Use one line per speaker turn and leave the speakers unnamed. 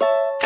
you